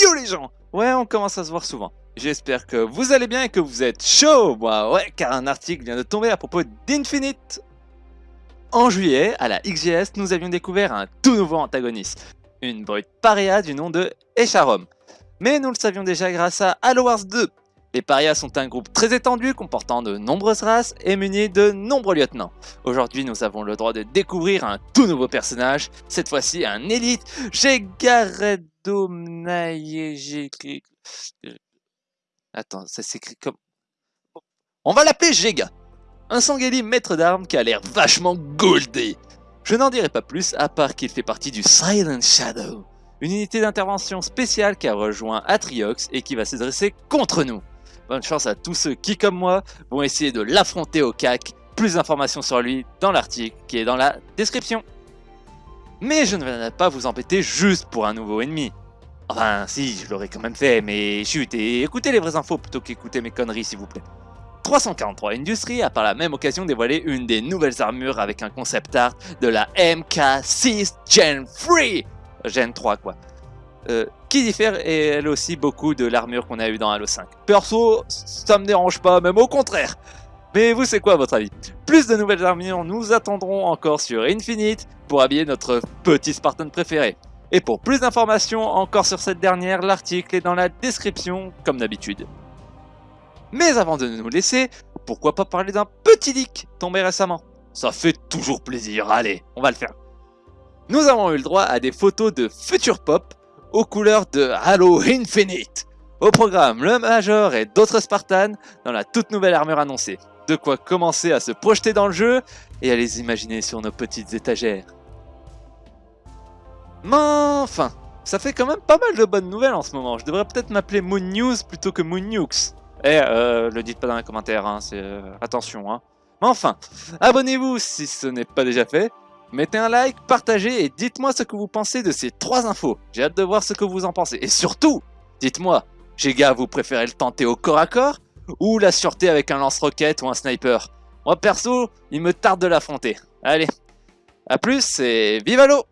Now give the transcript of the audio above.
Yo les gens Ouais, on commence à se voir souvent. J'espère que vous allez bien et que vous êtes chaud Moi, ouais, car un article vient de tomber à propos d'Infinite. En juillet, à la XGS, nous avions découvert un tout nouveau antagoniste. Une brute paria du nom de Echarom. Mais nous le savions déjà grâce à Halo Wars 2. Les parias sont un groupe très étendu comportant de nombreuses races et muni de nombreux lieutenants. Aujourd'hui, nous avons le droit de découvrir un tout nouveau personnage, cette fois-ci un élite, Gegaredo Attends, ça s'écrit comme... On va l'appeler Gega Un Sangeli maître d'armes qui a l'air vachement goldé Je n'en dirai pas plus, à part qu'il fait partie du Silent Shadow, une unité d'intervention spéciale qui a rejoint Atriox et qui va se dresser contre nous. Bonne chance à tous ceux qui, comme moi, vont essayer de l'affronter au CAC. Plus d'informations sur lui dans l'article qui est dans la description. Mais je ne vais pas vous embêter juste pour un nouveau ennemi. Enfin, si, je l'aurais quand même fait, mais chut, et écoutez les vraies infos plutôt qu'écouter mes conneries, s'il vous plaît. 343 Industries a par la même occasion dévoilé une des nouvelles armures avec un concept art de la MK6 Gen 3 Gen 3 quoi. Euh, qui diffère et elle aussi beaucoup de l'armure qu'on a eu dans Halo 5. Perso, ça me dérange pas, même au contraire. Mais vous, c'est quoi votre avis? Plus de nouvelles armures, nous attendrons encore sur Infinite pour habiller notre petit Spartan préféré. Et pour plus d'informations encore sur cette dernière, l'article est dans la description comme d'habitude. Mais avant de nous laisser, pourquoi pas parler d'un petit leak tombé récemment? Ça fait toujours plaisir, allez, on va le faire. Nous avons eu le droit à des photos de Future Pop aux couleurs de Halo Infinite. Au programme, le Major et d'autres Spartans dans la toute nouvelle armure annoncée. De quoi commencer à se projeter dans le jeu et à les imaginer sur nos petites étagères. Mais enfin, ça fait quand même pas mal de bonnes nouvelles en ce moment. Je devrais peut-être m'appeler Moon News plutôt que Moon Nukes. Eh, euh, le dites pas dans les commentaires, hein, c'est... Euh, attention, hein. Mais enfin, abonnez-vous si ce n'est pas déjà fait. Mettez un like, partagez et dites-moi ce que vous pensez de ces trois infos. J'ai hâte de voir ce que vous en pensez. Et surtout, dites-moi, Giga, vous préférez le tenter au corps à corps ou la sûreté avec un lance-roquette ou un sniper Moi perso, il me tarde de l'affronter. Allez, à plus et vive l'eau